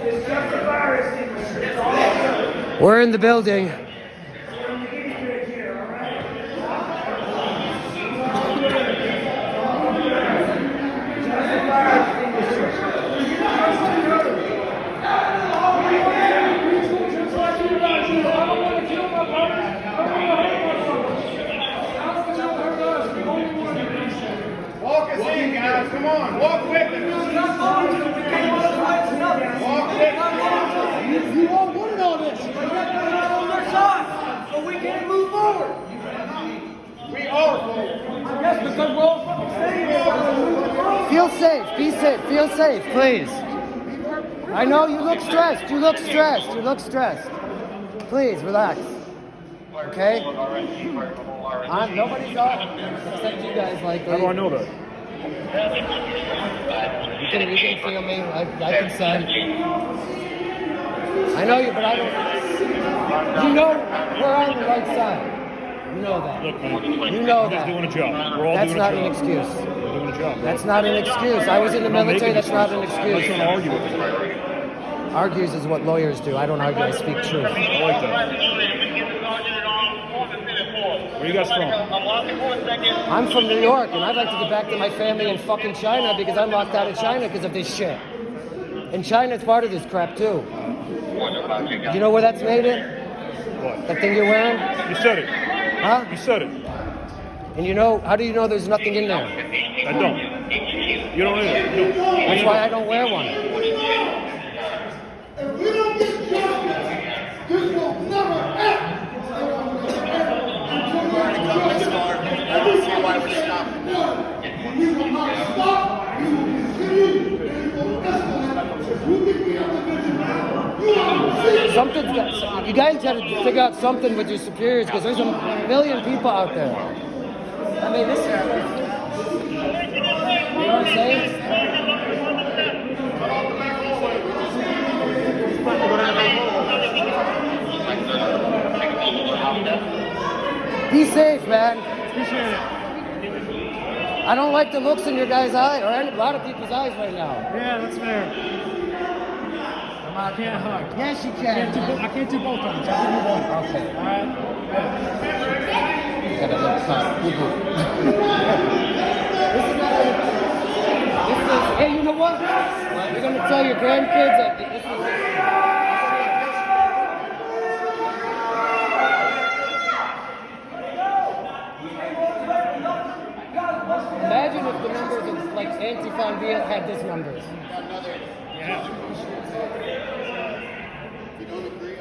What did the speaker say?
It's just a virus. We're in the building guinea pig here, all right? Just a virus extinguisher. Walk us in, guys. Come on. Walk with us. Walk with us. You all wanted all this. But we can't move forward. We are full. Yes, because we're all fucking staying here. Feel safe. Be safe. Feel safe, please. I know you look stressed. You look stressed. You look stressed. Please relax. Okay? I'm, nobody's off except you guys. Like How do I know that? You can, you can feel me. I, I can sense. I know you, but I don't. You know we're on the right side. You know that. Look, man. You know that. doing a job. We're all That's doing not a an excuse. We're doing a job. That's not an excuse. I was in the military. That's not an excuse. I'm not excuse. trying to argue with you. Argues is what lawyers do. I don't argue. I speak truth. I like that. Where you guys from? I'm from New York, and I'd like to get back to my family in fucking China because I'm locked out of China because of this shit. And China's part of this crap too. You know where that's made in? What? That thing you're wearing? You said it. Huh? You said it. And you know, how do you know there's nothing in there? I don't. You don't either. That's why I don't wear one. If we don't get justice, this will never end. I stop. Will continue. And will escalate. You. Something's got, you guys got to figure out something with your superiors because there's a million people out there. I mean, this is. You know what I'm saying? Be safe, man. Appreciate it. I don't like the looks in your guys' eye, or any, a lot of people's eyes right now. Yeah, that's fair. I can't hug. Yes, you I can't do, can. bo- I can't do both times. I can do one. Okay. All right. Got a little cut. Boo-boo. this is not a, this is, hey, you know what? You're gonna tell your grandkids that this is. I Diaz had these numbers. Yeah. You don't agree?